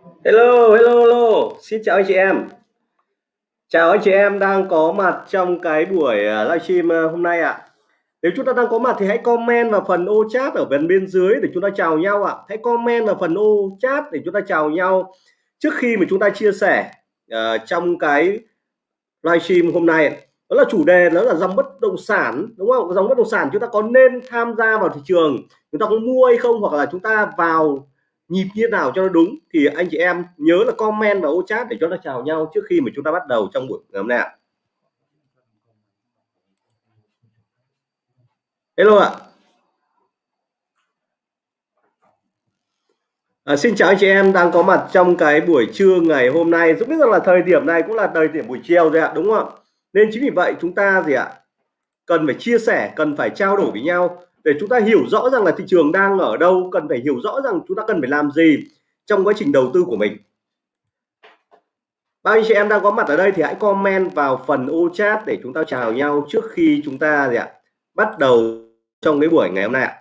Hello, hello, hello. Xin chào anh chị em. Chào anh chị em đang có mặt trong cái buổi à, livestream à, hôm nay ạ. Nếu chúng ta đang có mặt thì hãy comment vào phần ô chat ở phần bên dưới để chúng ta chào nhau ạ. Hãy comment vào phần ô chat để chúng ta chào nhau trước khi mà chúng ta chia sẻ uh, trong cái livestream hôm nay. Đó là chủ đề đó là dòng bất động sản đúng không? Dòng bất động sản chúng ta có nên tham gia vào thị trường, chúng ta có mua hay không hoặc là chúng ta vào nhịp như nào cho nó đúng thì anh chị em nhớ là comment và ô chat để cho nó chào nhau trước khi mà chúng ta bắt đầu trong buổi ngày hôm nay ạ. Hello ạ. À, xin chào anh chị em đang có mặt trong cái buổi trưa ngày hôm nay. Cũng biết rằng là thời điểm này cũng là thời điểm buổi chiều rồi ạ đúng không ạ? Nên chính vì vậy chúng ta gì ạ? Cần phải chia sẻ cần phải trao đổi với nhau để chúng ta hiểu rõ rằng là thị trường đang ở đâu, cần phải hiểu rõ rằng chúng ta cần phải làm gì trong quá trình đầu tư của mình. Bao nhiêu chị em đang có mặt ở đây thì hãy comment vào phần ô chat để chúng ta chào nhau trước khi chúng ta gì ạ, bắt đầu trong cái buổi ngày hôm nay ạ.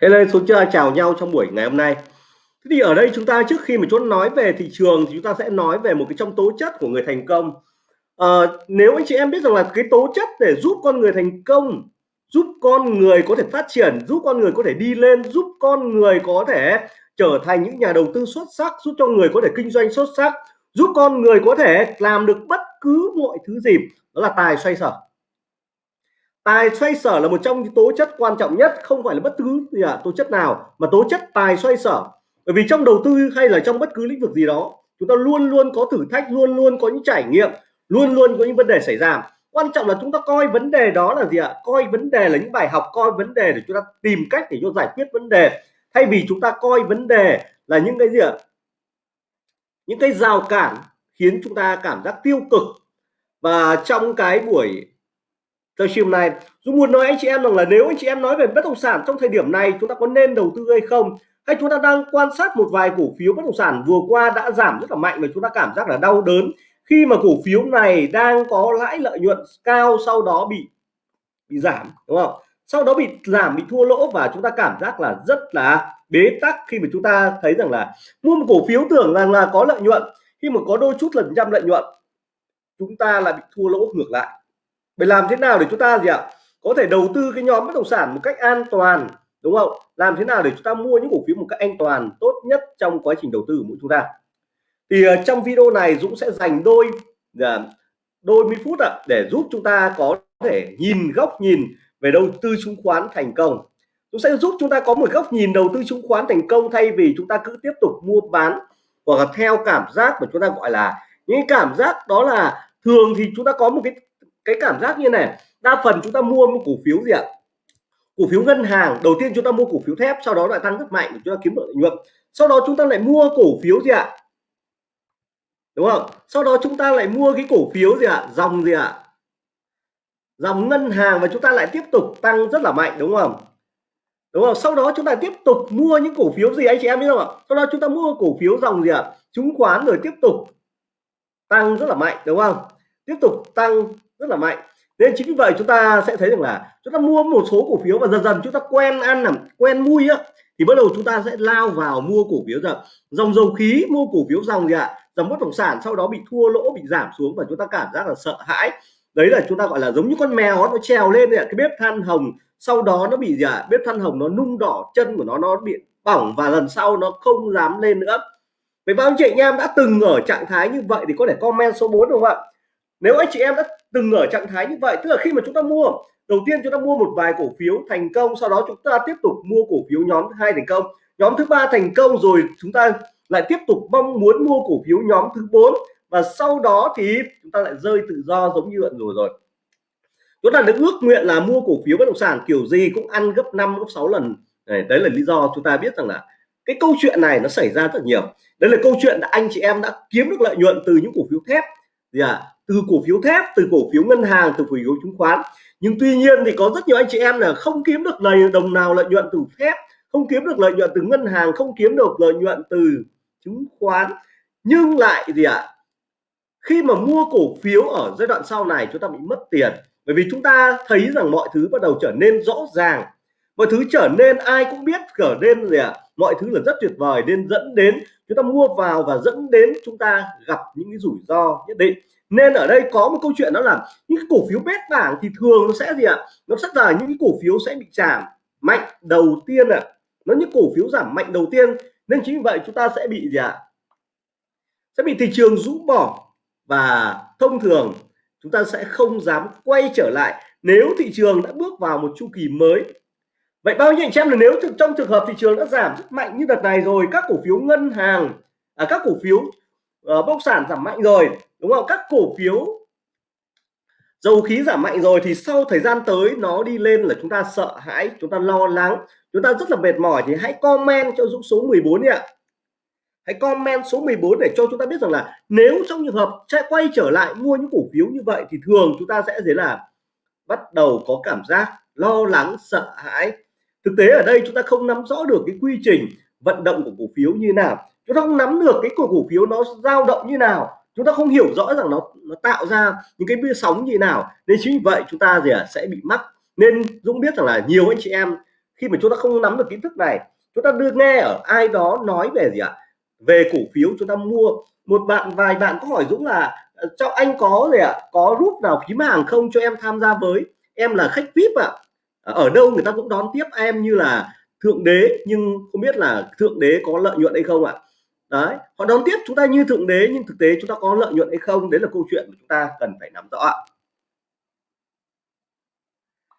Hello xuống chưa chào nhau trong buổi ngày hôm nay. Thế thì ở đây chúng ta trước khi mà chúng ta nói về thị trường thì chúng ta sẽ nói về một cái trong tố chất của người thành công. À, nếu anh chị em biết rằng là cái tố chất để giúp con người thành công giúp con người có thể phát triển giúp con người có thể đi lên giúp con người có thể trở thành những nhà đầu tư xuất sắc giúp cho người có thể kinh doanh xuất sắc giúp con người có thể làm được bất cứ mọi thứ gì đó là tài xoay sở tài xoay sở là một trong những tố chất quan trọng nhất không phải là bất cứ gì à, tố chất nào mà tố chất tài xoay sở. Bởi vì trong đầu tư hay là trong bất cứ lĩnh vực gì đó chúng ta luôn luôn có thử thách luôn luôn có những trải nghiệm luôn luôn có những vấn đề xảy ra. Quan trọng là chúng ta coi vấn đề đó là gì ạ? Coi vấn đề là những bài học coi vấn đề để chúng ta tìm cách để cho giải quyết vấn đề. Thay vì chúng ta coi vấn đề là những cái gì ạ? Những cái rào cản khiến chúng ta cảm giác tiêu cực. Và trong cái buổi livestream này, Dũng muốn nói anh chị em rằng là nếu anh chị em nói về bất động sản trong thời điểm này, chúng ta có nên đầu tư hay không? Hay chúng ta đang quan sát một vài cổ phiếu bất động sản vừa qua đã giảm rất là mạnh và chúng ta cảm giác là đau đớn khi mà cổ phiếu này đang có lãi lợi nhuận cao, sau đó bị bị giảm, đúng không? Sau đó bị giảm, bị thua lỗ và chúng ta cảm giác là rất là bế tắc khi mà chúng ta thấy rằng là mua một cổ phiếu tưởng rằng là có lợi nhuận, khi mà có đôi chút lần trăm lợi nhuận, chúng ta lại bị thua lỗ ngược lại vậy làm thế nào để chúng ta gì ạ? Có thể đầu tư cái nhóm bất động sản một cách an toàn đúng không? Làm thế nào để chúng ta mua những cổ phiếu một cách an toàn tốt nhất trong quá trình đầu tư của chúng ta? Thì uh, trong video này Dũng sẽ dành đôi uh, đôi mươi phút ạ để giúp chúng ta có thể nhìn góc nhìn về đầu tư chứng khoán thành công. Dũng sẽ giúp chúng ta có một góc nhìn đầu tư chứng khoán thành công thay vì chúng ta cứ tiếp tục mua bán hoặc là theo cảm giác mà chúng ta gọi là những cảm giác đó là thường thì chúng ta có một cái cái cảm giác như này, đa phần chúng ta mua một cổ phiếu gì ạ? Cổ phiếu ngân hàng, đầu tiên chúng ta mua cổ phiếu thép, sau đó lại tăng rất mạnh để chúng ta kiếm lợi nhuận. Sau đó chúng ta lại mua cổ phiếu gì ạ? Đúng không? Sau đó chúng ta lại mua cái cổ phiếu gì ạ? Dòng gì ạ? Dòng ngân hàng và chúng ta lại tiếp tục tăng rất là mạnh, đúng không? Đúng không? Sau đó chúng ta tiếp tục mua những cổ phiếu gì, anh chị em biết không ạ? Sau đó chúng ta mua cổ phiếu dòng gì ạ? Chứng khoán rồi tiếp tục tăng rất là mạnh, đúng không? Tiếp tục tăng rất là mạnh. Nên chính vì vậy chúng ta sẽ thấy rằng là chúng ta mua một số cổ phiếu và dần dần chúng ta quen ăn làm quen mui á, thì bắt đầu chúng ta sẽ lao vào mua cổ phiếu rồi dòng dầu khí, mua cổ phiếu dòng gì ạ? Dòng bất động sản, sau đó bị thua lỗ, bị giảm xuống và chúng ta cảm giác là sợ hãi. Đấy là chúng ta gọi là giống như con mèo nó trèo lên cái bếp than hồng, sau đó nó bị gì ạ? Bếp than hồng nó nung đỏ chân của nó nó bị bỏng và lần sau nó không dám lên nữa. Vậy bao chị anh em đã từng ở trạng thái như vậy thì có thể comment số 4 đúng không ạ? Nếu anh chị em đã từng ở trạng thái như vậy tức là khi mà chúng ta mua đầu tiên chúng ta mua một vài cổ phiếu thành công sau đó chúng ta tiếp tục mua cổ phiếu nhóm thứ hai thành công. Nhóm thứ ba thành công rồi chúng ta lại tiếp tục mong muốn mua cổ phiếu nhóm thứ bốn. Và sau đó thì chúng ta lại rơi tự do giống như vậy rồi. Rồi chúng ta được ước nguyện là mua cổ phiếu bất động sản kiểu gì cũng ăn gấp 5 gấp 6 lần. Đấy, đấy là lý do chúng ta biết rằng là cái câu chuyện này nó xảy ra rất nhiều. Đấy là câu chuyện là anh chị em đã kiếm được lợi nhuận từ những cổ phiếu thép. Gì à từ cổ phiếu thép từ cổ phiếu ngân hàng từ cổ phiếu chứng khoán. Nhưng tuy nhiên thì có rất nhiều anh chị em là không kiếm được lời đồng nào lợi nhuận từ thép không kiếm được lợi nhuận từ ngân hàng không kiếm được lợi nhuận từ chứng khoán. Nhưng lại gì ạ? À, khi mà mua cổ phiếu ở giai đoạn sau này chúng ta bị mất tiền. Bởi vì chúng ta thấy rằng mọi thứ bắt đầu trở nên rõ ràng. Mọi thứ trở nên ai cũng biết trở nên gì ạ? À, mọi thứ là rất tuyệt vời nên dẫn đến chúng ta mua vào và dẫn đến chúng ta gặp những cái rủi ro nhất định nên ở đây có một câu chuyện đó là những cổ phiếu bét bảng thì thường nó sẽ gì ạ à? nó rất là những cổ phiếu sẽ bị giảm mạnh đầu tiên ạ à. nó những cổ phiếu giảm mạnh đầu tiên nên chính vì vậy chúng ta sẽ bị gì ạ à? sẽ bị thị trường rũ bỏ và thông thường chúng ta sẽ không dám quay trở lại nếu thị trường đã bước vào một chu kỳ mới vậy bao nhiêu anh em là nếu trong trường hợp thị trường đã giảm rất mạnh như đợt này rồi các cổ phiếu ngân hàng à, các cổ phiếu ờ, uh, bất động sản giảm mạnh rồi đúng không? Các cổ phiếu dầu khí giảm mạnh rồi thì sau thời gian tới nó đi lên là chúng ta sợ hãi, chúng ta lo lắng, chúng ta rất là mệt mỏi thì hãy comment cho Dũng số 14 đi ạ. Hãy comment số 14 để cho chúng ta biết rằng là nếu trong trường hợp sẽ quay trở lại mua những cổ phiếu như vậy thì thường chúng ta sẽ thế là bắt đầu có cảm giác lo lắng, sợ hãi. Thực tế ở đây chúng ta không nắm rõ được cái quy trình vận động của cổ phiếu như nào. Chúng ta không nắm được cái cổ phiếu nó dao động như nào chúng ta không hiểu rõ rằng nó nó tạo ra những cái sóng như nào nên chính vì vậy chúng ta gì à, sẽ bị mắc nên Dũng biết rằng là nhiều anh chị em khi mà chúng ta không nắm được kiến thức này chúng ta đưa nghe ở ai đó nói về gì ạ à? về cổ phiếu chúng ta mua một bạn vài bạn có hỏi Dũng là ờ, cho anh có gì ạ à? có rút nào phím hàng không cho em tham gia với em là khách VIP ạ à. ở đâu người ta cũng đón tiếp em như là thượng đế nhưng không biết là thượng đế có lợi nhuận hay không ạ à? Đấy họ đón tiếp chúng ta như thượng đế, nhưng thực tế chúng ta có lợi nhuận hay không, đấy là câu chuyện mà chúng ta cần phải nắm rõ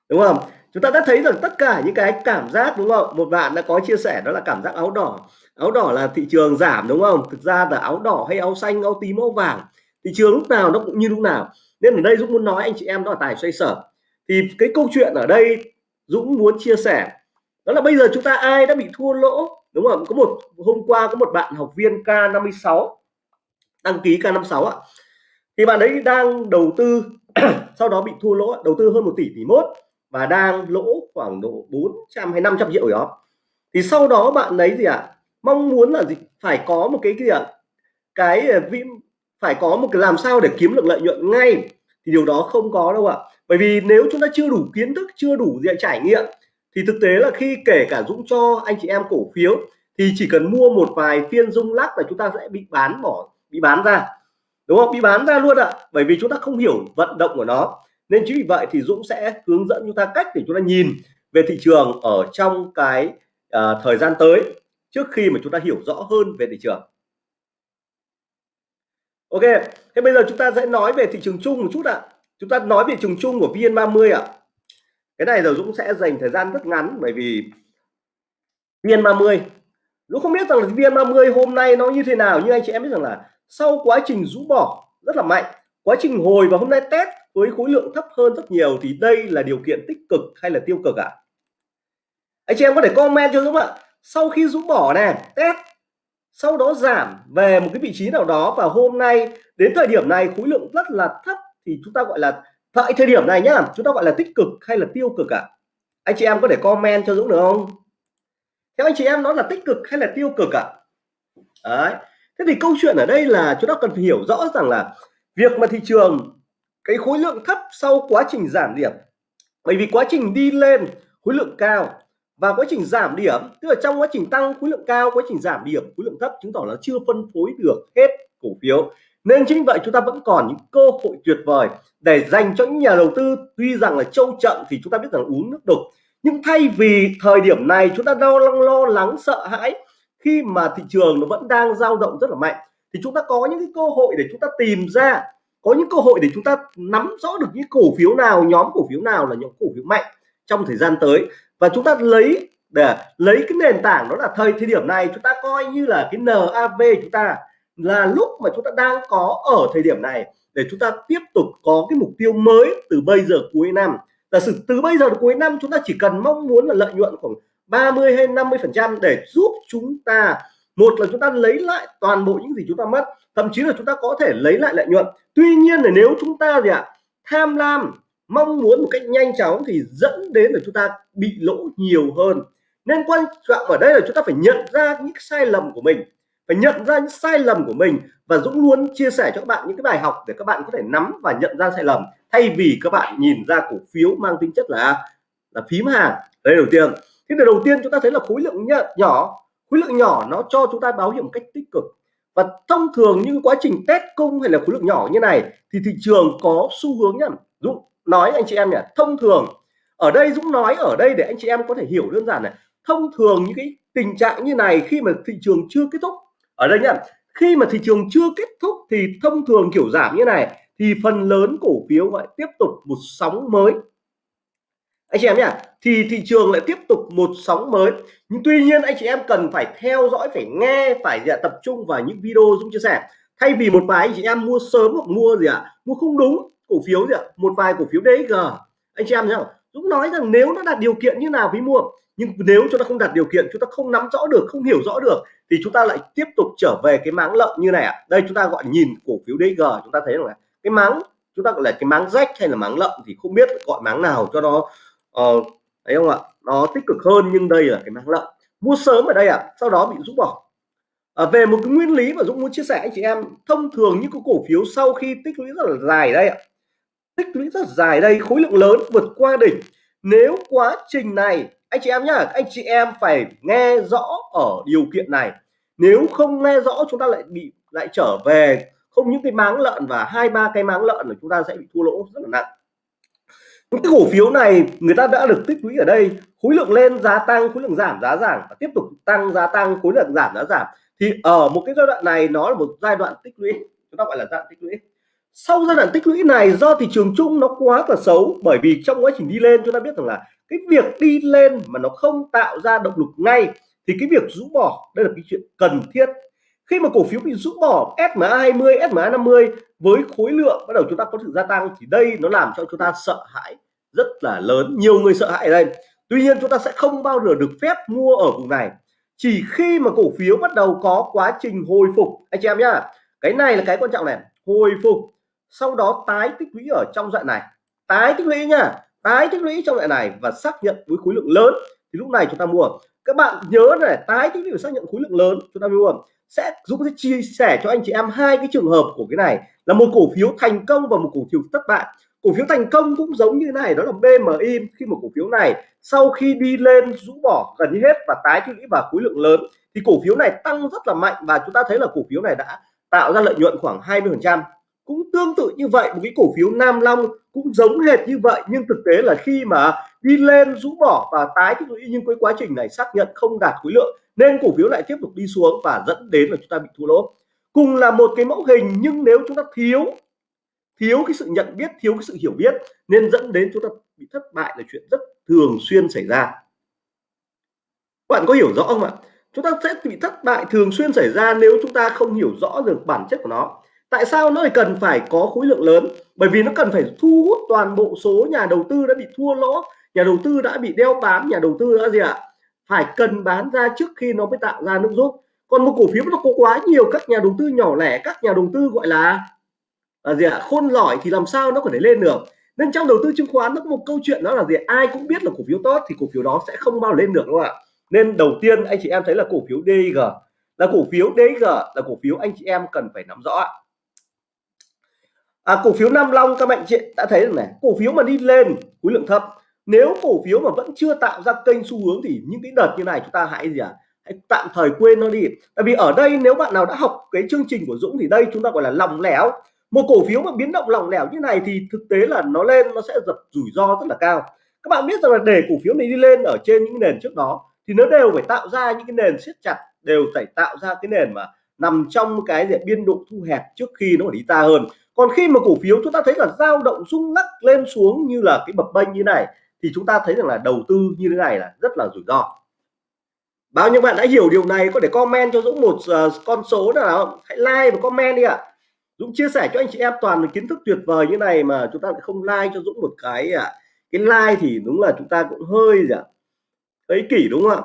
đúng không? Chúng ta đã thấy rằng tất cả những cái cảm giác, đúng không? Một bạn đã có chia sẻ đó là cảm giác áo đỏ. Áo đỏ là thị trường giảm, đúng không? Thực ra là áo đỏ hay áo xanh, áo tím, áo vàng, thị trường lúc nào nó cũng như lúc nào. Nên ở đây Dũng muốn nói anh chị em đó là tài xoay sở. Thì cái câu chuyện ở đây Dũng muốn chia sẻ đó là bây giờ chúng ta ai đã bị thua lỗ? Đúng không? Có một hôm qua có một bạn học viên K56 đăng ký K56 ạ. Thì bạn ấy đang đầu tư sau đó bị thua lỗ đầu tư hơn một tỷ tỷ mốt và đang lỗ khoảng độ 400 hay 500 triệu đó. Thì sau đó bạn ấy gì ạ? À, mong muốn là gì? Phải có một cái gì ạ? À, cái ờ, phải có một cái làm sao để kiếm được lợi nhuận ngay. Thì điều đó không có đâu ạ. Bởi vì nếu chúng ta chưa đủ kiến thức chưa đủ diện trải nghiệm thì thực tế là khi kể cả Dũng cho anh chị em cổ phiếu thì chỉ cần mua một vài phiên rung lắc là chúng ta sẽ bị bán bỏ bị bán ra. Đúng không? Bị bán ra luôn ạ. Bởi vì chúng ta không hiểu vận động của nó. Nên chính vì vậy thì Dũng sẽ hướng dẫn chúng ta cách để chúng ta nhìn về thị trường ở trong cái uh, thời gian tới trước khi mà chúng ta hiểu rõ hơn về thị trường. Ok thế bây giờ chúng ta sẽ nói về thị trường chung một chút ạ. Chúng ta nói về thị trường chung của VN30 ạ cái này rồi Dũng sẽ dành thời gian rất ngắn, bởi vì VN30 Dũng không biết rằng là VN30 hôm nay nó như thế nào, nhưng anh chị em biết rằng là sau quá trình rũ bỏ rất là mạnh, quá trình hồi và hôm nay test với khối lượng thấp hơn rất nhiều thì đây là điều kiện tích cực hay là tiêu cực ạ à? anh chị em có thể comment cho Dũng ạ sau khi rũ bỏ này test, sau đó giảm về một cái vị trí nào đó và hôm nay, đến thời điểm này khối lượng rất là thấp thì chúng ta gọi là tại thời điểm này nhá, chúng ta gọi là tích cực hay là tiêu cực ạ à? anh chị em có thể comment cho Dũng được không theo anh chị em nó là tích cực hay là tiêu cực ạ à? đấy, thế thì câu chuyện ở đây là chúng ta cần phải hiểu rõ rằng là việc mà thị trường, cái khối lượng thấp sau quá trình giảm điểm bởi vì quá trình đi lên khối lượng cao và quá trình giảm điểm, tức là trong quá trình tăng khối lượng cao, quá trình giảm điểm, khối lượng thấp chứng tỏ là chưa phân phối được hết cổ phiếu nên chính vậy chúng ta vẫn còn những cơ hội tuyệt vời để dành cho những nhà đầu tư. Tuy rằng là châu chậm thì chúng ta biết rằng uống nước đục. Nhưng thay vì thời điểm này chúng ta lo lo lắng sợ hãi, khi mà thị trường nó vẫn đang dao động rất là mạnh, thì chúng ta có những cái cơ hội để chúng ta tìm ra, có những cơ hội để chúng ta nắm rõ được những cổ phiếu nào, nhóm cổ phiếu nào là những cổ phiếu mạnh trong thời gian tới. Và chúng ta lấy để lấy cái nền tảng đó là thời thời điểm này chúng ta coi như là cái NAV chúng ta là lúc mà chúng ta đang có ở thời điểm này, để chúng ta tiếp tục có cái mục tiêu mới từ bây giờ cuối năm. Giả sử từ bây giờ đến cuối năm, chúng ta chỉ cần mong muốn là lợi nhuận khoảng 30 hay 50 phần trăm để giúp chúng ta, một là chúng ta lấy lại toàn bộ những gì chúng ta mất, thậm chí là chúng ta có thể lấy lại lợi nhuận. Tuy nhiên là nếu chúng ta gì ạ, tham lam, mong muốn một cách nhanh chóng thì dẫn đến là chúng ta bị lỗ nhiều hơn. Nên quan trọng ở đây là chúng ta phải nhận ra những sai lầm của mình phải nhận ra những sai lầm của mình và Dũng luôn chia sẻ cho các bạn những cái bài học để các bạn có thể nắm và nhận ra sai lầm, thay vì các bạn nhìn ra cổ phiếu mang tính chất là là phím hàng. Đây đầu tiên. Thế là đầu tiên chúng ta thấy là khối lượng nhỏ khối lượng nhỏ nó cho chúng ta báo hiệu một cách tích cực. Và thông thường những quá trình test cung hay là khối lượng nhỏ như này thì thị trường có xu hướng nhá. Dũng nói anh chị em nhỉ, thông thường, ở đây Dũng nói ở đây để anh chị em có thể hiểu đơn giản này. Thông thường những cái tình trạng như này khi mà thị trường chưa kết thúc ở đây nhá khi mà thị trường chưa kết thúc thì thông thường kiểu giảm như này thì phần lớn cổ phiếu lại tiếp tục một sóng mới. Anh chị em nhá thì thị trường lại tiếp tục một sóng mới. Nhưng tuy nhiên anh chị em cần phải theo dõi phải nghe phải dạ, tập trung vào những video Dũng chia sẻ. Thay vì một vài anh chị em mua sớm hoặc mua gì ạ à, mua không đúng cổ phiếu gì ạ à, một vài cổ phiếu DG anh chị em nhá Dũng nói rằng nếu nó đạt điều kiện như nào với mua nhưng nếu chúng ta không đạt điều kiện chúng ta không nắm rõ được không hiểu rõ được thì chúng ta lại tiếp tục trở về cái máng lợn như này ạ. À. đây chúng ta gọi nhìn cổ phiếu DG chúng ta thấy là cái máng chúng ta gọi là cái máng rách hay là máng lợn thì không biết gọi máng nào cho nó uh, thấy không ạ? Nó tích cực hơn nhưng đây là cái máng lợn. Mua sớm ở đây ạ à, sau đó bị rút bỏ. À, về một cái nguyên lý mà Dũng muốn chia sẻ anh chị em thông thường những cái cổ phiếu sau khi tích lũy rất là dài đây ạ tích lũy rất dài đây, khối lượng lớn vượt qua đỉnh. Nếu quá trình này, anh chị em nhá anh chị em phải nghe rõ ở điều kiện này. Nếu không nghe rõ, chúng ta lại bị, lại trở về. Không những cái máng lợn và hai, ba cái máng lợn là chúng ta sẽ bị thua lỗ rất là nặng. Những cái cổ phiếu này, người ta đã được tích lũy ở đây. Khối lượng lên giá tăng, khối lượng giảm, giá giảm và tiếp tục tăng giá tăng, khối lượng giảm, giá giảm. Thì ở một cái giai đoạn này, nó là một giai đoạn tích lũy. Chúng ta gọi là giai đoạn tích lũy sau giai đoạn tích lũy này, do thị trường chung nó quá là xấu, bởi vì trong quá trình đi lên, chúng ta biết rằng là cái việc đi lên mà nó không tạo ra động lực ngay, thì cái việc rũ bỏ, đây là cái chuyện cần thiết. Khi mà cổ phiếu bị rũ bỏ SMA 20 SMA 50 với khối lượng bắt đầu chúng ta có sự gia tăng, thì đây nó làm cho chúng ta sợ hãi rất là lớn, nhiều người sợ hãi ở đây. Tuy nhiên, chúng ta sẽ không bao giờ được phép mua ở vùng này. Chỉ khi mà cổ phiếu bắt đầu có quá trình hồi phục. Anh chị em nhá, cái này là cái quan trọng này, hồi phục sau đó tái tích lũy ở trong đoạn này. Tái tích lũy nha tái tích lũy trong đoạn này và xác nhận với khối lượng lớn. Thì lúc này chúng ta mua. Các bạn nhớ này, tái tích lũy và xác nhận khối lượng lớn, chúng ta mua. Sẽ, Dũng sẽ chia sẻ cho anh chị em hai cái trường hợp của cái này. Là một cổ phiếu thành công và một cổ phiếu thất bại. Cổ phiếu thành công cũng giống như này, đó là BMI khi một cổ phiếu này, sau khi đi lên rũ bỏ gần như hết và tái tích lũy và khối lượng lớn, thì cổ phiếu này tăng rất là mạnh. Và chúng ta thấy là cổ phiếu này đã tạo ra lợi nhuận khoảng 20 phần trăm cũng tương tự như vậy. Một cái cổ phiếu Nam Long cũng giống hệt như vậy, nhưng thực tế là khi mà đi lên, rũ bỏ và tái tích lũy, nhưng cái quá trình này xác nhận không đạt khối lượng, nên cổ phiếu lại tiếp tục đi xuống và dẫn đến là chúng ta bị thua lỗ. Cùng là một cái mẫu hình, nhưng nếu chúng ta thiếu thiếu cái sự nhận biết, thiếu cái sự hiểu biết, nên dẫn đến chúng ta bị thất bại là chuyện rất thường xuyên xảy ra. Bạn có hiểu rõ không ạ? Chúng ta sẽ bị thất bại thường xuyên xảy ra nếu chúng ta không hiểu rõ được bản chất của nó tại sao nó lại cần phải có khối lượng lớn? Bởi vì nó cần phải thu hút toàn bộ số nhà đầu tư đã bị thua lỗ, nhà đầu tư đã bị đeo bám, nhà đầu tư đã gì ạ? Phải cần bán ra trước khi nó mới tạo ra nước rút. Còn một cổ phiếu nó có quá nhiều các nhà đầu tư nhỏ lẻ, các nhà đầu tư gọi là là gì ạ? Khôn lỏi thì làm sao nó có thể lên được? Nên trong đầu tư chứng khoán nó có một câu chuyện đó là gì ai cũng biết là cổ phiếu tốt thì cổ phiếu đó sẽ không bao lên được, đúng không ạ? Nên đầu tiên anh chị em thấy là cổ phiếu DG là cổ phiếu DG là cổ phiếu anh chị em cần phải nắm rõ à, cổ phiếu Nam Long các bạn chị đã thấy rồi này. Cổ phiếu mà đi lên khối lượng thấp. Nếu cổ phiếu mà vẫn chưa tạo ra kênh xu hướng thì những cái đợt như này chúng ta hãy gì à hãy tạm thời quên nó đi. Tại vì ở đây nếu bạn nào đã học cái chương trình của Dũng thì đây chúng ta gọi là lòng lẻo. Một cổ phiếu mà biến động lỏng lẻo như này thì thực tế là nó lên nó sẽ giật rủi ro rất là cao. Các bạn biết rằng là để cổ phiếu này đi lên ở trên những nền trước đó thì nó đều phải tạo ra những cái nền siết chặt đều phải tạo ra cái nền mà nằm trong cái diện biên độ thu hẹp trước khi nó đi xa hơn còn khi mà cổ phiếu chúng ta thấy là dao động rung lắc lên xuống như là cái bập bênh như này thì chúng ta thấy rằng là đầu tư như thế này là rất là rủi ro. Bao nhiêu bạn đã hiểu điều này có thể comment cho Dũng một uh, con số nào hãy like và comment đi ạ. Dũng chia sẻ cho anh chị em toàn là kiến thức tuyệt vời như này mà chúng ta lại không like cho Dũng một cái à. cái like thì đúng là chúng ta cũng hơi gì ạ? Ấy kỷ đúng không ạ?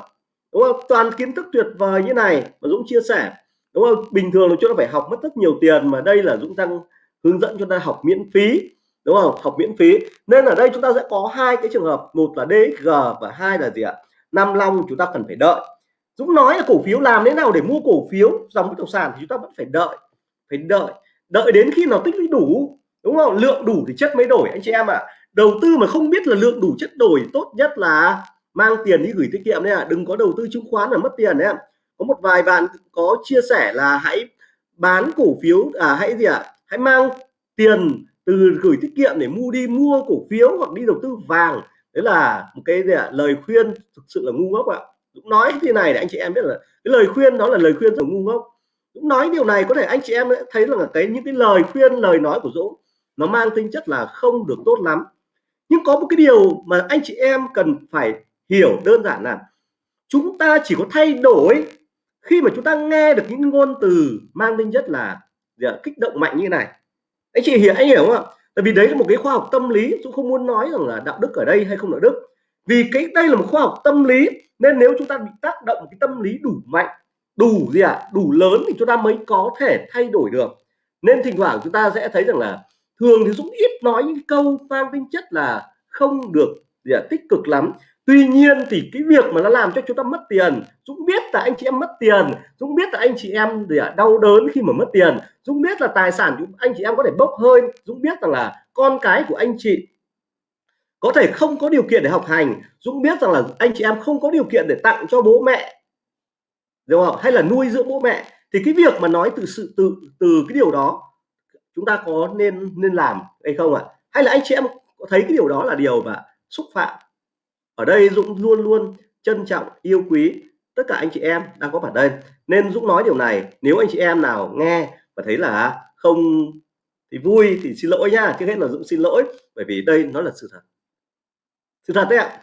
Đúng không? Toàn kiến thức tuyệt vời như này mà Dũng chia sẻ. Đúng không? Bình thường là chúng ta phải học mất rất nhiều tiền mà đây là Dũng đang hướng dẫn cho ta học miễn phí, đúng không? Học miễn phí. Nên ở đây chúng ta sẽ có hai cái trường hợp, một là DXG và hai là gì ạ? Nam Long chúng ta cần phải đợi. Dũng nói là cổ phiếu làm thế nào để mua cổ phiếu dòng bất động sản thì chúng ta vẫn phải đợi phải đợi. Đợi đến khi nào tích lũy đủ, đúng không? Lượng đủ thì chất mới đổi, anh chị em ạ. À. đầu tư mà không biết là lượng đủ chất đổi, tốt nhất là mang tiền đi gửi tiết kiệm đấy ạ. À. đừng có đầu tư chứng khoán là mất tiền đấy ạ. Có một vài bạn có chia sẻ là hãy bán cổ phiếu à hãy gì ạ? à? Hãy mang tiền từ gửi tiết kiệm để mua đi, mua cổ phiếu hoặc đi đầu tư vàng. Đấy là một cái gì ạ? À? lời khuyên thực sự là ngu ngốc ạ. Dũng nói thế này để anh chị em biết là cái lời khuyên đó là lời khuyên rất ngu ngốc. Dũng nói điều này có thể anh chị em thấy là cái, những cái lời khuyên, lời nói của Dũng nó mang tính chất là không được tốt lắm. Nhưng có một cái điều mà anh chị em cần phải hiểu đơn giản là chúng ta chỉ có thay đổi khi mà chúng ta nghe được những ngôn từ mang tính chất là Dạ, kích động mạnh như này. Anh chị hiểu anh hiểu không ạ? Tại vì đấy là một cái khoa học tâm lý chúng không muốn nói rằng là đạo đức ở đây hay không đạo đức. Vì cái đây là một khoa học tâm lý nên nếu chúng ta bị tác động cái tâm lý đủ mạnh đủ gì ạ? À? đủ lớn thì chúng ta mới có thể thay đổi được. Nên thỉnh thoảng chúng ta sẽ thấy rằng là thường thì Dũng ít nói những câu mang tính chất là không được gì à, tích cực lắm. Tuy nhiên thì cái việc mà nó làm cho chúng ta mất tiền, Dũng biết là anh chị em mất tiền, Dũng biết là anh chị em để đau đớn khi mà mất tiền, Dũng biết là tài sản anh chị em có thể bốc hơi, Dũng biết rằng là con cái của anh chị có thể không có điều kiện để học hành, Dũng biết rằng là anh chị em không có điều kiện để tặng cho bố mẹ, đúng không? Hay là nuôi dưỡng bố mẹ. Thì cái việc mà nói từ sự, từ từ cái điều đó, chúng ta có nên nên làm hay không ạ? À? hay là anh chị em có thấy cái điều đó là điều mà xúc phạm? Ở đây Dũng luôn luôn trân trọng, yêu quý tất cả anh chị em đang có mặt đây. Nên Dũng nói điều này, nếu anh chị em nào nghe và thấy là không thì vui, thì xin lỗi nha. Trước hết là Dũng xin lỗi, bởi vì đây nó là sự thật. Sự thật đấy ạ.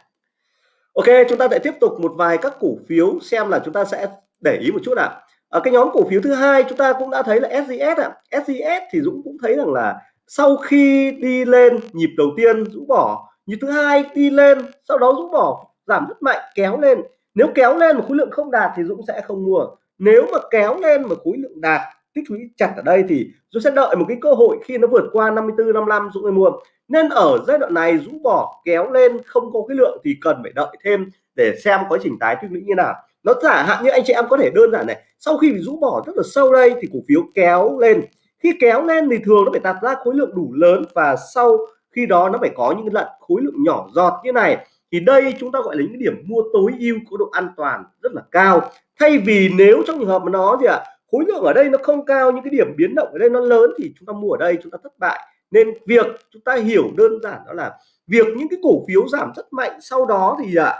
Ok, chúng ta sẽ tiếp tục một vài các cổ phiếu xem là chúng ta sẽ để ý một chút ạ. Ở cái nhóm cổ phiếu thứ hai, chúng ta cũng đã thấy là SGS ạ. SGS thì Dũng cũng thấy rằng là sau khi đi lên nhịp đầu tiên, Dũng bỏ nhịp thứ hai đi lên, sau đó Dũng bỏ, giảm rất mạnh, kéo lên. Nếu kéo lên mà khối lượng không đạt thì Dũng sẽ không mua. Nếu mà kéo lên mà khối lượng đạt, tích lũy chặt ở đây thì Dũng sẽ đợi một cái cơ hội khi nó vượt qua 54 55 Dũng mới mua. Nên ở giai đoạn này Dũng bỏ, kéo lên, không có cái lượng thì cần phải đợi thêm để xem quá trình tái tích lũy như nào. Nó giả hạn như anh chị em có thể đơn giản này, sau khi Dũng bỏ rất là sâu đây thì cổ phiếu kéo lên. Khi kéo lên thì thường nó phải tạo ra khối lượng đủ lớn và sau khi đó nó phải có những lần khối lượng nhỏ giọt như này thì đây chúng ta gọi là những điểm mua tối ưu có độ an toàn rất là cao. Thay vì nếu trong trường hợp mà nó gì ạ à, khối lượng ở đây nó không cao những cái điểm biến động ở đây nó lớn thì chúng ta mua ở đây chúng ta thất bại. Nên việc chúng ta hiểu đơn giản đó là việc những cái cổ phiếu giảm rất mạnh sau đó thì à,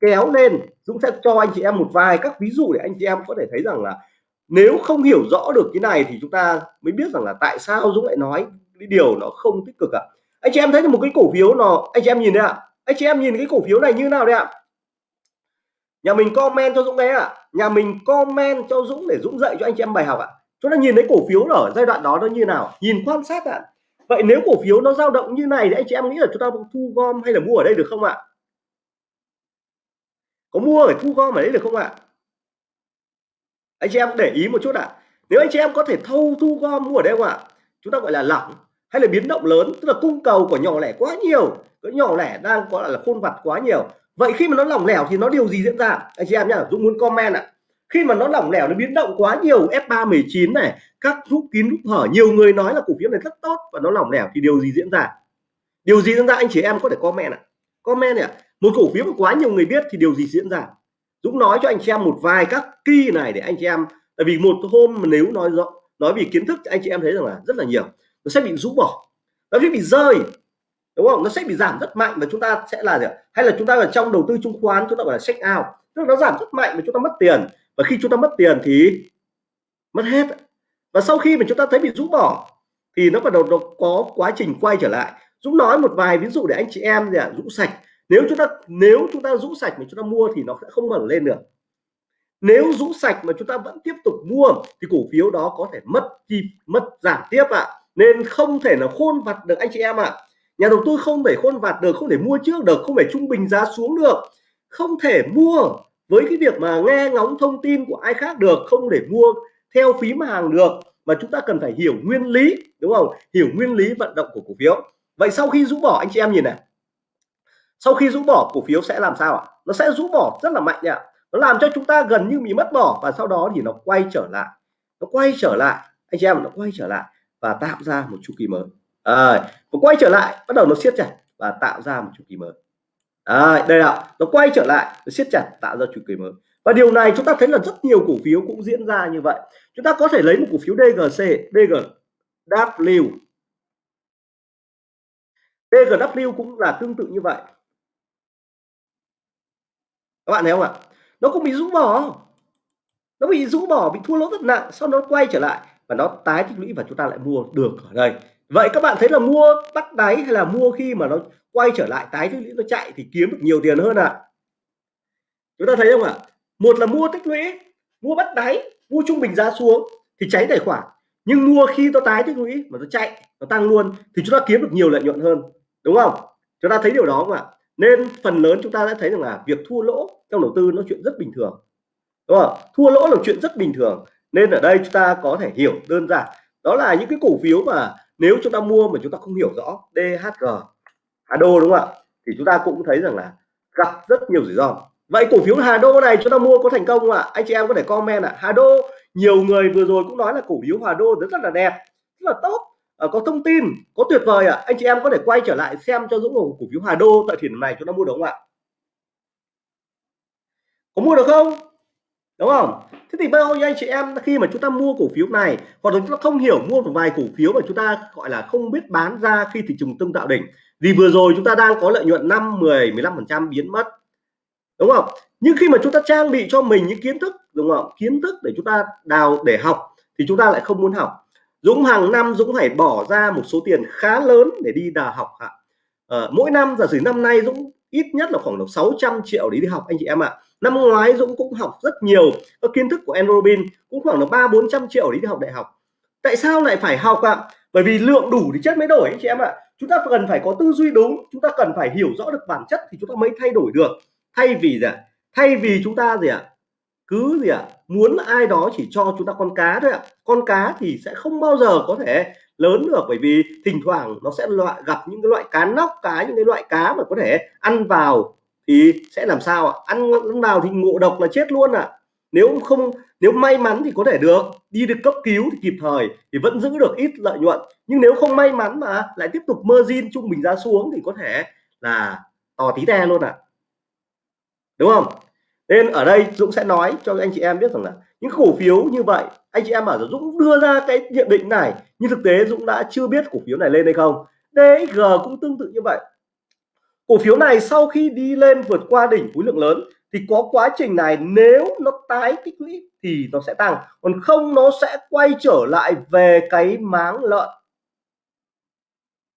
kéo lên. Dũng sẽ cho anh chị em một vài các ví dụ để anh chị em có thể thấy rằng là nếu không hiểu rõ được cái này thì chúng ta mới biết rằng là tại sao Dũng lại nói cái điều nó không tích cực ạ. à anh chị em thấy một cái cổ phiếu nó anh chị em nhìn đấy ạ à. anh chị em nhìn cái cổ phiếu này như nào đấy ạ à? nhà mình comment cho Dũng đấy ạ à. nhà mình comment cho Dũng để Dũng dạy cho anh chị em bài học ạ à. chúng ta nhìn thấy cổ phiếu ở giai đoạn đó nó như nào nhìn quan sát ạ à vậy nếu cổ phiếu nó dao động như này thì anh chị em nghĩ là chúng ta thu gom hay là mua ở đây được không ạ có mua phải thu gom ở đấy được không ạ anh chị em để ý một chút ạ nếu anh chị em có thể thâu thu gom mua ở đây không ạ chúng ta gọi là lỏng hay là biến động lớn, tức là cung cầu của nhỏ lẻ quá nhiều, cái nhỏ lẻ đang gọi là khôn vặt quá nhiều. Vậy khi mà nó lỏng lẻo thì nó điều gì diễn ra? Anh chị em nhá, dũng muốn comment ạ. Khi mà nó lỏng lẻo, nó biến động quá nhiều F319 này, các rút kín rút hở, nhiều người nói là cổ phiếu này rất tốt và nó lỏng lẻo thì điều gì diễn ra? Điều gì diễn ra? Anh chị em có thể comment ạ. À? comment này ạ. Một cổ phiếu mà quá nhiều người biết thì điều gì diễn ra? Dũng nói cho anh chị em một vài các key này để anh chị em, tại vì một hôm mà nếu nói rõ, nói vì kiến thức anh chị em thấy rằng là rất là nhiều nó sẽ bị rũ bỏ. Nó sẽ bị rơi, đúng không? Nó sẽ bị giảm rất mạnh và chúng ta sẽ là gì hay là chúng ta ở trong đầu tư chứng khoán, chúng ta gọi là check out. Tức là nó giảm rất mạnh và chúng ta mất tiền. Và khi chúng ta mất tiền thì mất hết. Và sau khi mà chúng ta thấy bị rũ bỏ, thì nó bắt đầu nó có quá trình quay trở lại. Dũng nói một vài ví dụ để anh chị em gì ạ, rũ sạch. Nếu chúng ta, nếu chúng ta rũ sạch mà chúng ta mua thì nó sẽ không mở lên được. Nếu rũ sạch mà chúng ta vẫn tiếp tục mua, thì cổ phiếu đó có thể mất chi, mất giảm tiếp ạ. à nên không thể là khôn vặt được anh chị em ạ. À. nhà đầu tư không thể khôn vặt được, không thể mua trước được, không thể trung bình giá xuống được. Không thể mua với cái việc mà nghe ngóng thông tin của ai khác được, không để mua theo phím hàng được. Mà chúng ta cần phải hiểu nguyên lý, đúng không? Hiểu nguyên lý vận động của cổ phiếu. Vậy sau khi rũ bỏ, anh chị em nhìn này. Sau khi rũ bỏ, cổ phiếu sẽ làm sao ạ? Nó sẽ rũ bỏ rất là mạnh nhỉ nó làm cho chúng ta gần như bị mất bỏ và sau đó thì nó quay trở lại. Nó quay trở lại. Anh chị em, nó quay trở lại và tạo ra một chu kỳ mới. À, nó quay trở lại bắt đầu nó siết chặt và tạo ra một chu kỳ mới. À, đây là nó quay trở lại nó siết chặt tạo ra chu kỳ mới. Và điều này chúng ta thấy là rất nhiều cổ phiếu cũng diễn ra như vậy. Chúng ta có thể lấy một cổ phiếu DGC DGW DGW cũng là tương tự như vậy. Các bạn thấy không ạ? Nó cũng bị rũ bỏ. Nó bị rũ bỏ bị thua lỗ rất nặng sau đó quay trở lại và nó tái tích lũy và chúng ta lại mua được ở đây. Vậy các bạn thấy là mua bắt đáy hay là mua khi mà nó quay trở lại tái tích lũy, nó chạy thì kiếm được nhiều tiền hơn à chúng ta thấy không ạ? Một là mua tích lũy, mua bắt đáy, mua trung bình giá xuống thì cháy tài khoản. Nhưng mua khi nó tái tích lũy mà nó chạy, nó tăng luôn thì chúng ta kiếm được nhiều lợi nhuận hơn. Đúng không? Chúng ta thấy điều đó không ạ? Nên phần lớn chúng ta đã thấy rằng là việc thua lỗ trong đầu tư nó chuyện rất bình thường. Đúng không? Thua lỗ là chuyện rất bình thường nên ở đây chúng ta có thể hiểu đơn giản, đó là những cái cổ phiếu mà nếu chúng ta mua mà chúng ta không hiểu rõ DHG Hà Đô đúng không ạ? Thì chúng ta cũng thấy rằng là gặp rất nhiều rủi ro. Vậy cổ phiếu Hà Đô này chúng ta mua có thành công không ạ? Anh chị em có thể comment ạ. Hà Đô, nhiều người vừa rồi cũng nói là cổ phiếu Hà Đô rất là đẹp, rất là tốt ờ, có thông tin, có tuyệt vời ạ. Anh chị em có thể quay trở lại xem cho Dũng cổ phiếu Hà Đô tại thời điểm này chúng ta mua được không ạ? Có mua được không? Đúng không? Thế thì bao nhiêu anh chị em khi mà chúng ta mua cổ phiếu này hoặc là chúng ta không hiểu mua một vài cổ phiếu mà chúng ta gọi là không biết bán ra khi thị trường tương tạo đỉnh vì vừa rồi chúng ta đang có lợi nhuận 5 10 15 phần trăm biến mất. Đúng không? Nhưng khi mà chúng ta trang bị cho mình những kiến thức đúng không? Kiến thức để chúng ta đào để học thì chúng ta lại không muốn học. Dũng hàng năm Dũng phải bỏ ra một số tiền khá lớn để đi đào học ạ. À, mỗi năm giả sử năm nay Dũng ít nhất là khoảng 600 triệu để đi học anh chị em ạ. à năm ngoái Dũng cũng học rất nhiều các kiến thức của Enrobin cũng khoảng là ba bốn trăm triệu để đi học đại học. Tại sao lại phải học ạ? À? bởi vì lượng đủ thì chất mới đổi anh chị em ạ. À. chúng ta cần phải có tư duy đúng, chúng ta cần phải hiểu rõ được bản chất thì chúng ta mới thay đổi được. Thay vì gì ạ? Thay vì chúng ta gì ạ? Cứ gì ạ? Muốn ai đó chỉ cho chúng ta con cá thôi ạ. Con cá thì sẽ không bao giờ có thể lớn được, bởi vì thỉnh thoảng nó sẽ loại gặp những cái loại cá nóc, cá, những cái loại cá mà có thể ăn vào thì sẽ làm sao ạ? Ăn, ăn vào thì ngộ độc là chết luôn ạ. Nếu không nếu may mắn thì có thể được. Đi được cấp cứu thì kịp thời thì vẫn giữ được ít lợi nhuận. Nhưng nếu không may mắn mà lại tiếp tục margin trung bình giá xuống thì có thể là to tí te luôn ạ. Đúng không? Nên ở đây Dũng sẽ nói cho anh chị em biết rằng là những cổ phiếu như vậy anh chị em bảo Dũng đưa ra cái nhận định này nhưng thực tế Dũng đã chưa biết cổ phiếu này lên hay không. DXG cũng tương tự như vậy cổ phiếu này sau khi đi lên vượt qua đỉnh khối lượng lớn thì có quá trình này nếu nó tái tích lũy thì nó sẽ tăng, còn không nó sẽ quay trở lại về cái máng lợn.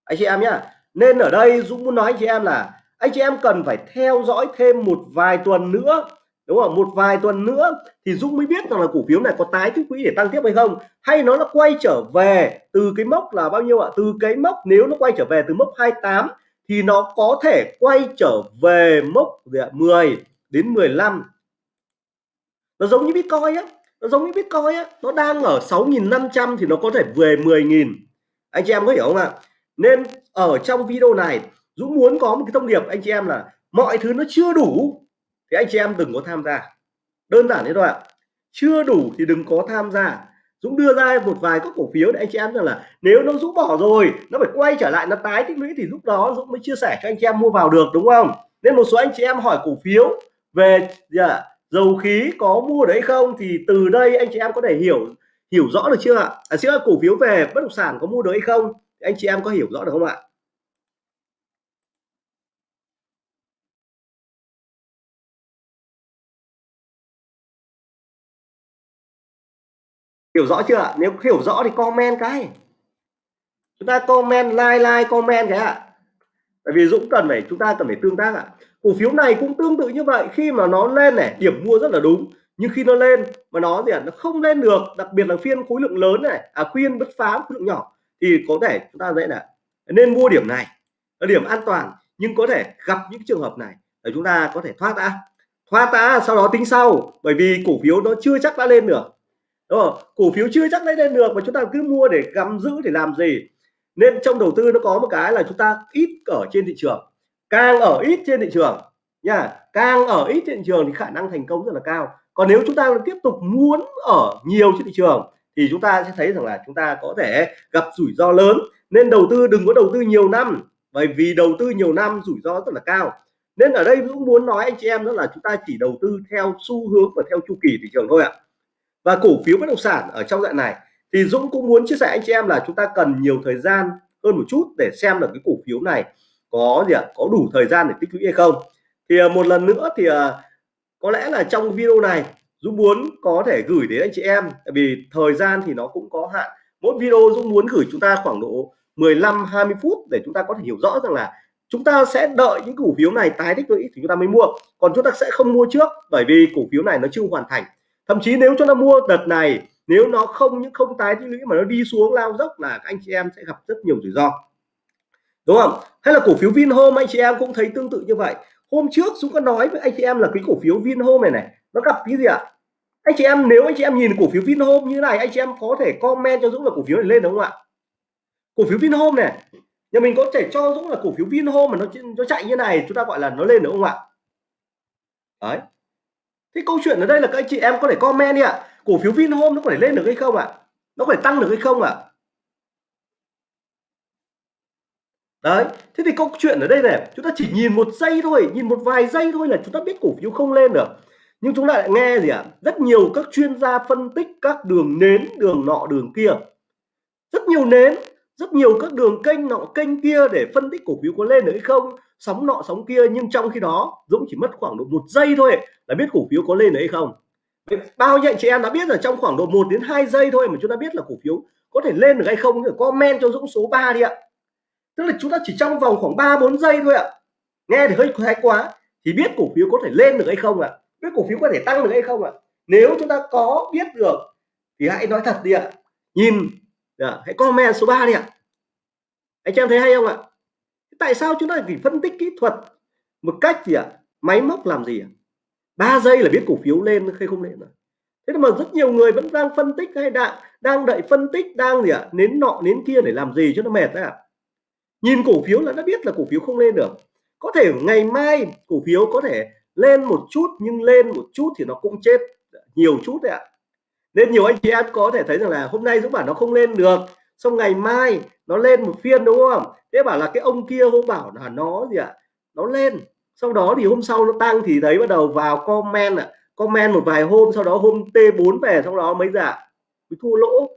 Anh chị em nhá, nên ở đây Dũng muốn nói anh chị em là anh chị em cần phải theo dõi thêm một vài tuần nữa, đúng không? Một vài tuần nữa thì Dũng mới biết rằng là cổ phiếu này có tái tích quỹ để tăng tiếp hay không, hay nó nó quay trở về từ cái mốc là bao nhiêu ạ? Từ cái mốc nếu nó quay trở về từ mốc 28 thì nó có thể quay trở về mốc 10 đến 15 nó giống như Bitcoin á, nó giống như Bitcoin á, nó đang ở 6.500 thì nó có thể về 10.000 anh chị em có hiểu không ạ? Nên ở trong video này, Dũng muốn có một cái thông điệp, anh chị em là mọi thứ nó chưa đủ. Thì anh chị em đừng có tham gia. Đơn giản thế thôi ạ. Chưa đủ thì đừng có tham gia. Dũng đưa ra một vài các cổ phiếu để anh chị em rằng là nếu nó rút bỏ rồi nó phải quay trở lại nó tái tích lũy thì lúc đó Dũng mới chia sẻ cho anh chị em mua vào được đúng không? Nên một số anh chị em hỏi cổ phiếu về à, dầu khí có mua đấy không thì từ đây anh chị em có thể hiểu hiểu rõ được chưa ạ? À, xin cổ phiếu về bất động sản có mua được hay không? Anh chị em có hiểu rõ được không ạ? Hiểu rõ chưa ạ? Nếu hiểu rõ thì comment cái. Chúng ta comment, like like, comment cái ạ. Bởi vì Dũng cần phải, chúng ta cần phải tương tác ạ. Cổ phiếu này cũng tương tự như vậy. Khi mà nó lên này, điểm mua rất là đúng. Nhưng khi nó lên mà nó gì ạ? Nó không lên được. Đặc biệt là phiên khối lượng lớn này à khuyên bứt phá khối lượng nhỏ. Thì có thể chúng ta dễ là nên mua điểm này. Là điểm an toàn. Nhưng có thể gặp những trường hợp này để chúng ta có thể thoát ra thoát ra sau đó tính sau. Bởi vì cổ phiếu nó chưa chắc đã lên được đúng không? Cổ phiếu chưa chắc lấy lên được mà chúng ta cứ mua để gắm giữ để làm gì? Nên trong đầu tư nó có một cái là chúng ta ít ở trên thị trường. Càng ở ít trên thị trường nha, càng ở ít trên thị trường thì khả năng thành công rất là cao. Còn nếu chúng ta tiếp tục muốn ở nhiều trên thị trường thì chúng ta sẽ thấy rằng là chúng ta có thể gặp rủi ro lớn. Nên đầu tư, đừng có đầu tư nhiều năm, bởi vì đầu tư nhiều năm rủi ro rất là cao. Nên ở đây cũng muốn nói anh chị em đó là chúng ta chỉ đầu tư theo xu hướng và theo chu kỳ thị trường thôi ạ và cổ phiếu bất động sản ở trong dạng này thì Dũng cũng muốn chia sẻ anh chị em là chúng ta cần nhiều thời gian hơn một chút để xem được cái cổ phiếu này có gì ạ? Có đủ thời gian để tích lũy hay không? Thì à, một lần nữa thì à, có lẽ là trong video này Dũng muốn có thể gửi đến anh chị em, tại vì thời gian thì nó cũng có hạn. Mỗi video Dũng muốn gửi chúng ta khoảng độ 15 20 phút để chúng ta có thể hiểu rõ rằng là chúng ta sẽ đợi những cổ phiếu này tái tích lũy thì chúng ta mới mua. Còn chúng ta sẽ không mua trước bởi vì cổ phiếu này nó chưa hoàn thành thậm chí nếu chúng ta mua đợt này, nếu nó không, những không tái tích lũy mà nó đi xuống lao dốc là các anh chị em sẽ gặp rất nhiều rủi ro. Đúng không? Hay là cổ phiếu Vinhome, anh chị em cũng thấy tương tự như vậy. Hôm trước chúng có nói với anh chị em là cái cổ phiếu Vinhome này này, nó gặp cái gì ạ? Anh chị em, nếu anh chị em nhìn cổ phiếu Vinhome như này, anh chị em có thể comment cho Dũng là cổ phiếu này lên đúng không ạ? Cổ phiếu Vinhome này, nhà mình có thể cho Dũng là cổ phiếu Vinhome mà nó nó chạy như này, chúng ta gọi là nó lên đúng không ạ? Đấy thế câu chuyện ở đây là các anh chị em có thể comment đi ạ. Cổ phiếu Vinhome nó có thể lên được hay không ạ? Nó có thể tăng được hay không ạ? Đấy, thế thì câu chuyện ở đây này, chúng ta chỉ nhìn một giây thôi, nhìn một vài giây thôi là chúng ta biết cổ phiếu không lên được. Nhưng chúng ta lại nghe gì ạ? À? rất nhiều các chuyên gia phân tích các đường nến, đường nọ, đường kia. Rất nhiều nến, rất nhiều các đường kênh nọ, kênh kia để phân tích cổ phiếu có lên được hay không sóng nọ sóng kia, nhưng trong khi đó, Dũng chỉ mất khoảng độ một giây thôi là biết cổ phiếu có lên được hay không. Bao nhiêu anh chị em đã biết là trong khoảng độ 1 đến 2 giây thôi mà chúng ta biết là cổ phiếu có thể lên được hay không? Thì comment cho Dũng số 3 đi ạ. Tức là chúng ta chỉ trong vòng khoảng 3 4 giây thôi ạ. Nghe thì hơi thái quá. Thì biết cổ phiếu có thể lên được hay không ạ? Biết cổ phiếu có thể tăng được hay không ạ? Nếu chúng ta có biết được thì hãy nói thật đi ạ. Nhìn dạ, hãy comment số 3 đi ạ. Anh chị em thấy hay không ạ? Tại sao chúng ta chỉ phân tích kỹ thuật? Một cách gì ạ? Máy móc làm gì ạ? 3 giây là biết cổ phiếu lên hay không lên rồi thế mà rất nhiều người vẫn đang phân tích hay đang đang đợi phân tích, đang gì ạ? Nến nọ, nến kia để làm gì cho nó mệt đấy ạ? Nhìn cổ phiếu là đã biết là cổ phiếu không lên được. Có thể ngày mai cổ phiếu có thể lên một chút, nhưng lên một chút thì nó cũng chết nhiều chút đấy ạ. Nên nhiều anh chị em có thể thấy rằng là hôm nay Dũng bảo nó không lên được xong ngày mai nó lên một phiên đúng không? Thế bảo là cái ông kia hôm bảo là nó gì ạ? Nó lên. Sau đó thì hôm sau nó tăng thì thấy bắt đầu vào comment ạ. Comment một vài hôm sau đó hôm T4 về sau đó mấy giả mới thua lỗ.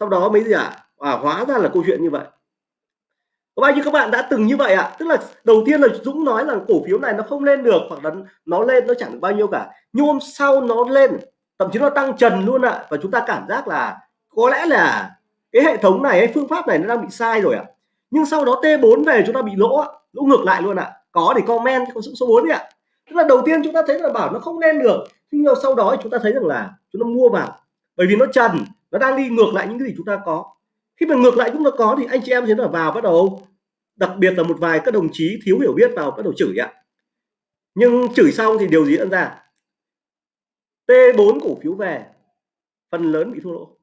Sau đó mấy gì ạ? À, hóa ra là câu chuyện như vậy. Có bao nhiêu các bạn đã từng như vậy ạ? À? tức là đầu tiên là Dũng nói là cổ phiếu này nó không lên được hoặc là nó lên nó chẳng được bao nhiêu cả. Nhưng hôm sau nó lên thậm chí nó tăng trần luôn ạ. À. và chúng ta cảm giác là có lẽ là cái hệ thống này, cái phương pháp này nó đang bị sai rồi ạ. À. nhưng sau đó T4 về chúng ta bị lỗ lỗ ngược lại luôn ạ. À. có thì comment, có số 4 đi ạ. À. tức là đầu tiên chúng ta thấy là bảo nó không lên được. Nhưng sau đó chúng ta thấy rằng là chúng ta mua vào. Bởi vì nó trần, nó đang đi ngược lại những cái gì chúng ta có. Khi mà ngược lại chúng ta có thì anh chị em thấy là vào bắt đầu, đặc biệt là một vài các đồng chí thiếu hiểu biết vào bắt đầu chửi ạ. Nhưng chửi xong thì điều gì diễn ra? T4 cổ phiếu về, phần lớn bị thua lỗ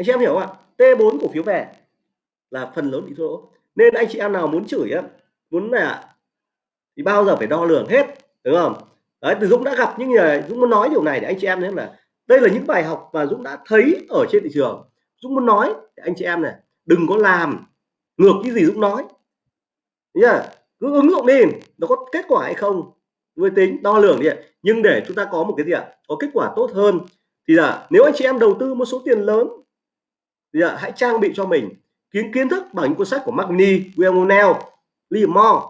anh chị em hiểu không ạ? T4 cổ phiếu về là phần lớn bị thua lỗ. Nên anh chị em nào muốn chửi á, muốn là thì bao giờ phải đo lường hết, đúng không? Đấy từ Dũng đã gặp những người, Dũng muốn nói điều này để anh chị em thấy là đây là những bài học mà Dũng đã thấy ở trên thị trường. Dũng muốn nói để anh chị em này, đừng có làm ngược cái gì Dũng nói. Nhá, cứ ứng dụng đi, nó có kết quả hay không mới tính, đo lường đi nhưng để chúng ta có một cái gì ạ? Có kết quả tốt hơn. Thì là nếu anh chị em đầu tư một số tiền lớn thì à, hãy trang bị cho mình kiến kiến thức bằng những cuốn sách của Magni, William O'Neill, Moore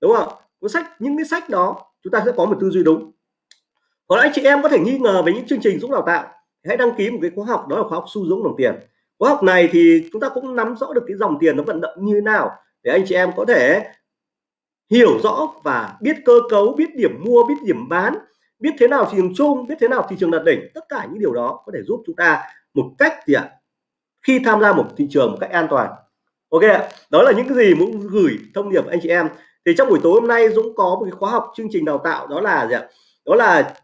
đúng không? Cuốn sách những cái sách đó chúng ta sẽ có một tư duy đúng. Còn anh chị em có thể nghi ngờ về những chương trình Dũng đào tạo hãy đăng ký một cái khóa học đó là khóa học su Dũng đồng tiền. Khóa học này thì chúng ta cũng nắm rõ được cái dòng tiền nó vận động như thế nào để anh chị em có thể hiểu rõ và biết cơ cấu biết điểm mua biết điểm bán biết thế nào thị trường chung biết thế nào thị trường đạt đỉnh. Tất cả những điều đó có thể giúp chúng ta một cách gì ạ khi tham gia một thị trường một cách an toàn. Ok ạ, đó là những cái gì muốn gửi thông điệp anh chị em. Thì trong buổi tối hôm nay Dũng có một cái khóa học chương trình đào tạo, đó là gì ạ? Đó là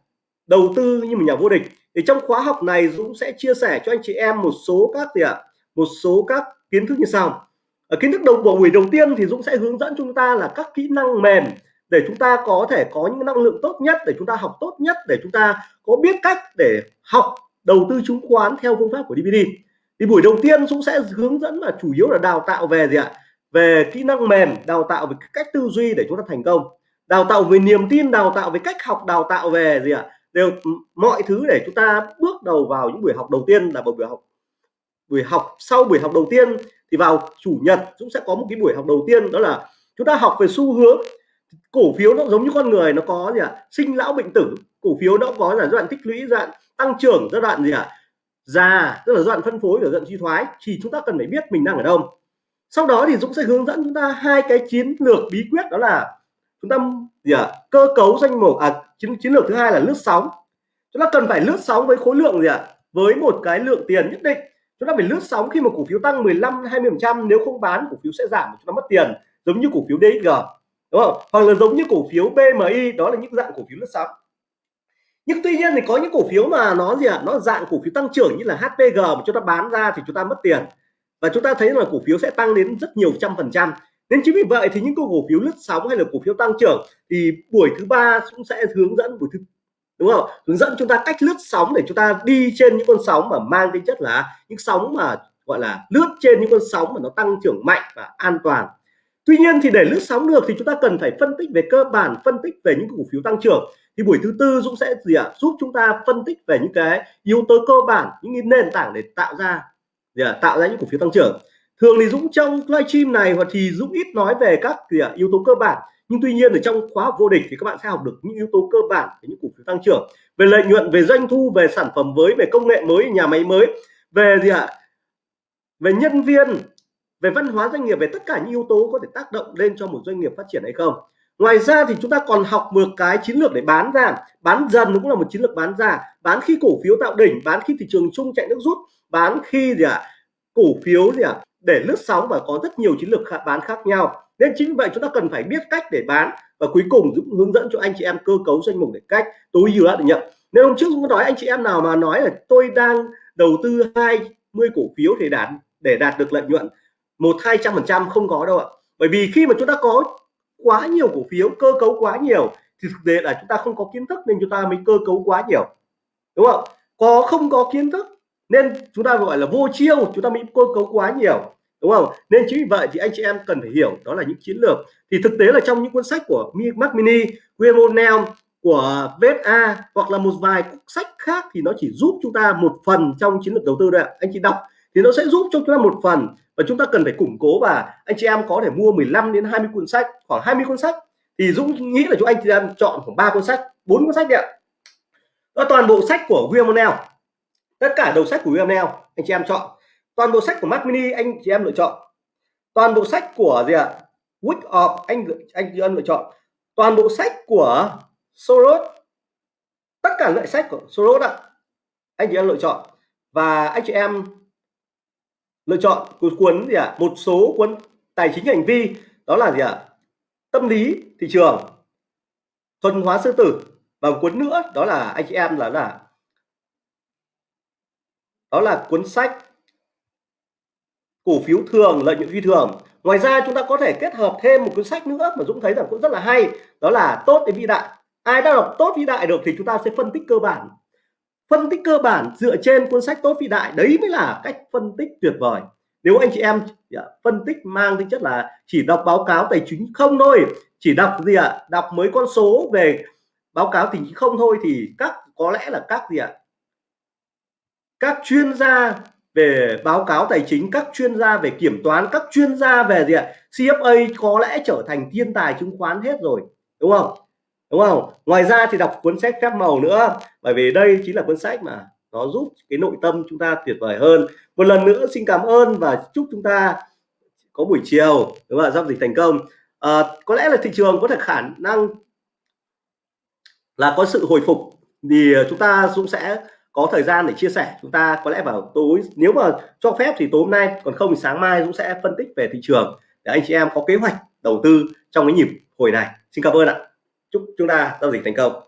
đầu tư như một nhà vô địch. Thì trong khóa học này Dũng sẽ chia sẻ cho anh chị em một số các gì ạ? Một số các kiến thức như sau. Ở kiến thức đầu, của buổi đầu tiên thì Dũng sẽ hướng dẫn chúng ta là các kỹ năng mềm để chúng ta có thể có những năng lượng tốt nhất, để chúng ta học tốt nhất, để chúng ta có biết cách để học, đầu tư chứng khoán theo phương pháp của DVD thì buổi đầu tiên Dũng sẽ hướng dẫn là chủ yếu là đào tạo về gì ạ? Về kỹ năng mềm, đào tạo về cách tư duy để chúng ta thành công. Đào tạo về niềm tin, đào tạo về cách học, đào tạo về gì ạ? Đều ừ, mọi thứ để chúng ta bước đầu vào những buổi học đầu tiên là một buổi học. Buổi học, sau buổi học đầu tiên thì vào chủ nhật, Dũng sẽ có một cái buổi học đầu tiên, đó là chúng ta học về xu hướng. Cổ phiếu nó giống như con người, nó có gì ạ? Sinh lão bệnh tử. Cổ phiếu nó có là giai đoạn tích lũy, giai đoạn tăng trưởng, giai đoạn gì ạ? Già tức là giai đoạn phân phối và giai đoạn suy thoái thì chúng ta cần phải biết mình đang ở đâu. Sau đó thì Dũng sẽ hướng dẫn chúng ta hai cái chiến lược bí quyết đó là chúng ta gì à, cơ cấu danh mục à chiến, chiến lược thứ hai là lướt sóng. Chúng ta cần phải lướt sóng với khối lượng gì ạ? Với một cái lượng tiền nhất định. Chúng ta phải lướt sóng khi mà cổ phiếu tăng 15 20 trăm nếu không bán cổ phiếu sẽ giảm chúng ta mất tiền giống như cổ phiếu DXG đúng không? Hoặc là giống như cổ phiếu BMI đó là những dạng cổ phiếu lướt sóng nhưng tuy nhiên thì có những cổ phiếu mà nó gì ạ? À? nó dạng cổ phiếu tăng trưởng như là HPG mà chúng ta bán ra thì chúng ta mất tiền. Và chúng ta thấy là cổ phiếu sẽ tăng đến rất nhiều trăm phần trăm. Nên chính vì vậy thì những cổ phiếu lướt sóng hay là cổ phiếu tăng trưởng thì buổi thứ ba cũng sẽ hướng dẫn buổi thứ, đúng không hướng dẫn chúng ta cách lướt sóng để chúng ta đi trên những con sóng mà mang tính chất là những sóng mà gọi là lướt trên những con sóng mà nó tăng trưởng mạnh và an toàn. Tuy nhiên thì để lướt sóng được thì chúng ta cần phải phân tích về cơ bản, phân tích về những cổ phiếu tăng trưởng thì buổi thứ tư Dũng sẽ gì ạ à? giúp chúng ta phân tích về những cái yếu tố cơ bản, những nền tảng để tạo ra, gì à? tạo ra những cổ phiếu tăng trưởng thường thì Dũng trong livestream này hoặc thì Dũng ít nói về các, gì à? yếu tố cơ bản nhưng tuy nhiên ở trong khóa học vô địch thì các bạn sẽ học được những yếu tố cơ bản về những cổ phiếu tăng trưởng về lợi nhuận, về doanh thu, về sản phẩm mới, về công nghệ mới, nhà máy mới, về gì ạ à? về nhân viên, về văn hóa doanh nghiệp, về tất cả những yếu tố có thể tác động lên cho một doanh nghiệp phát triển hay không ngoài ra thì chúng ta còn học một cái chiến lược để bán ra. Bán dần cũng là một chiến lược bán ra. Bán khi cổ phiếu tạo đỉnh bán khi thị trường chung chạy nước rút bán khi gì ạ? À, cổ phiếu gì ạ? À, để lướt sóng và có rất nhiều chiến lược bán khác nhau. Nên chính vì vậy chúng ta cần phải biết cách để bán và cuối cùng Dũng hướng dẫn cho anh chị em cơ cấu danh mục để cách tối ưu để nhận. Nên hôm trước cũng nói anh chị em nào mà nói là tôi đang đầu tư 20 cổ phiếu để đạt để đạt được lợi nhuận một hai trăm phần trăm không có đâu ạ. Bởi vì khi mà chúng ta có quá nhiều cổ phiếu cơ cấu quá nhiều thì thực tế là chúng ta không có kiến thức nên chúng ta mới cơ cấu quá nhiều. Đúng không? Có không có kiến thức nên chúng ta gọi là vô chiêu chúng ta bị cơ cấu quá nhiều. Đúng không? Nên chính vì vậy thì anh chị em cần phải hiểu đó là những chiến lược. Thì thực tế là trong những cuốn sách của Mac Mini, William của VSA hoặc là một vài sách khác thì nó chỉ giúp chúng ta một phần trong chiến lược đầu tư đấy anh chị đọc thì nó sẽ giúp cho chúng ta một phần, và chúng ta cần phải củng cố và anh chị em có thể mua 15 đến 20 cuốn sách, khoảng 20 cuốn sách. Thì Dũng nghĩ là chúng anh chị em chọn khoảng ba cuốn sách, bốn cuốn sách ạ. Đó, toàn bộ sách của William tất cả đầu sách của William anh chị em chọn. Toàn bộ sách của Mac Mini anh chị em lựa chọn. Toàn bộ sách của gì ạ? Wick of anh anh chị em lựa chọn. Toàn bộ sách của Soros tất cả loại sách của Soros ạ. Anh chị em lựa chọn. Và anh chị em lựa chọn cuốn gì ạ à? một số cuốn tài chính hành vi, đó là gì ạ à? tâm lý thị trường, thuần hóa sư tử và một cuốn nữa, đó là anh chị em là là, đó là cuốn sách cổ phiếu thường, lợi nhuận phi thường ngoài ra chúng ta có thể kết hợp thêm một cuốn sách nữa mà Dũng thấy rằng cũng rất là hay, đó là tốt đến vĩ đại ai đã đọc tốt vĩ đại được thì chúng ta sẽ phân tích cơ bản phân tích cơ bản dựa trên cuốn sách tốt vĩ đại. Đấy mới là cách phân tích tuyệt vời. Nếu anh chị em dạ, phân tích mang tính chất là chỉ đọc báo cáo tài chính không thôi, chỉ đọc gì ạ? Đọc mấy con số về báo cáo tài chính không thôi thì các, có lẽ là các gì ạ? Các chuyên gia về báo cáo tài chính, các chuyên gia về kiểm toán, các chuyên gia về gì ạ? CFA có lẽ trở thành thiên tài chứng khoán hết rồi, đúng không? Đúng không? Ngoài ra thì đọc cuốn sách phép màu nữa bởi vì đây chính là cuốn sách mà nó giúp cái nội tâm chúng ta tuyệt vời hơn. Một lần nữa xin cảm ơn và chúc chúng ta có buổi chiều đúng không giao dịch thành công. À, có lẽ là thị trường có thể khả năng là có sự hồi phục thì chúng ta cũng sẽ có thời gian để chia sẻ. Chúng ta có lẽ vào tối nếu mà cho phép thì tối hôm nay còn không thì sáng mai cũng sẽ phân tích về thị trường để anh chị em có kế hoạch đầu tư trong cái nhịp hồi này. Xin cảm ơn ạ chúc chúng ta giao dịch thành công.